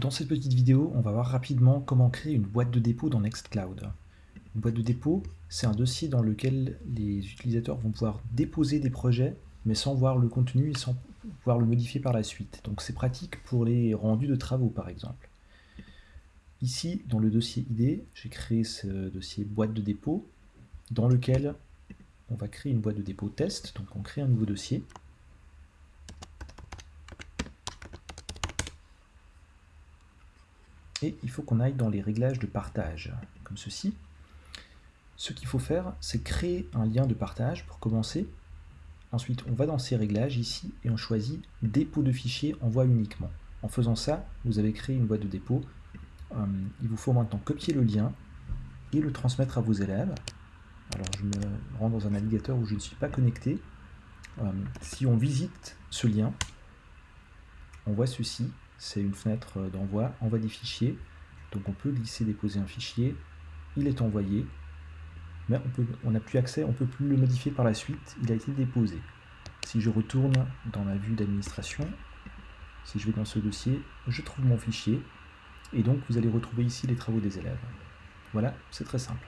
Dans cette petite vidéo, on va voir rapidement comment créer une boîte de dépôt dans Nextcloud. Une boîte de dépôt, c'est un dossier dans lequel les utilisateurs vont pouvoir déposer des projets, mais sans voir le contenu et sans pouvoir le modifier par la suite. Donc c'est pratique pour les rendus de travaux par exemple. Ici, dans le dossier ID, j'ai créé ce dossier boîte de dépôt, dans lequel on va créer une boîte de dépôt test, donc on crée un nouveau dossier. Et il faut qu'on aille dans les réglages de partage, comme ceci. Ce qu'il faut faire, c'est créer un lien de partage pour commencer. Ensuite, on va dans ces réglages ici et on choisit dépôt de fichiers envoi uniquement. En faisant ça, vous avez créé une boîte de dépôt. Euh, il vous faut maintenant copier le lien et le transmettre à vos élèves. Alors je me rends dans un navigateur où je ne suis pas connecté. Euh, si on visite ce lien, on voit ceci, c'est une fenêtre d'envoi, envoi des fichiers. Donc on peut glisser, déposer un fichier, il est envoyé, mais on n'a plus accès, on ne peut plus le modifier par la suite, il a été déposé. Si je retourne dans ma vue d'administration, si je vais dans ce dossier, je trouve mon fichier, et donc vous allez retrouver ici les travaux des élèves. Voilà, c'est très simple.